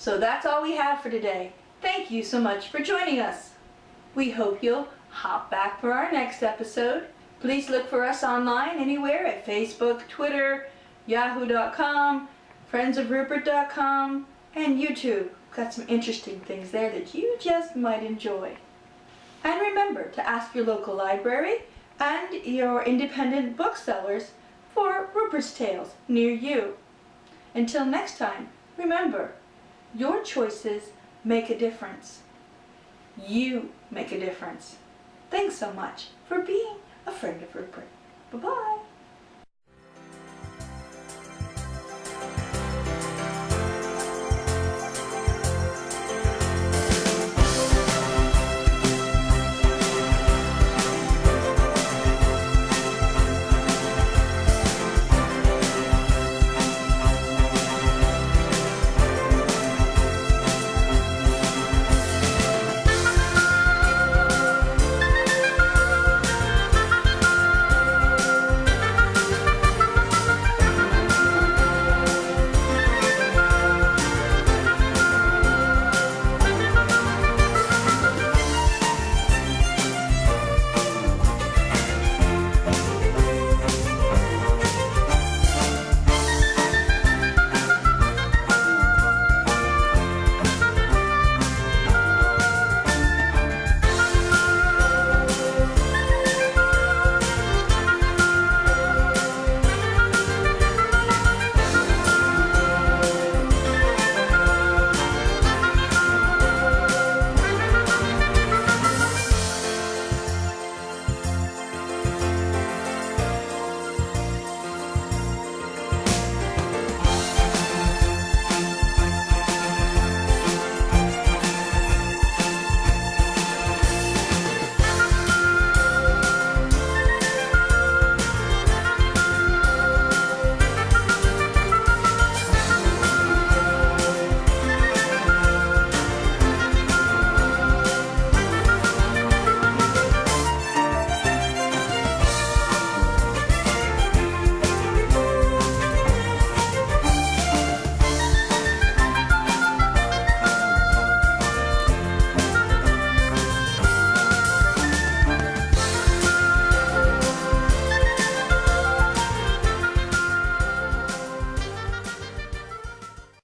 So that's all we have for today. Thank you so much for joining us. We hope you'll hop back for our next episode. Please look for us online anywhere at Facebook, Twitter, yahoo.com, friendsofrupert.com, and YouTube. Got some interesting things there that you just might enjoy. And remember to ask your local library and your independent booksellers for Rupert's Tales near you. Until next time, remember, your choices make a difference. You make a difference. Thanks so much for being a friend of Rupert. Bye-bye.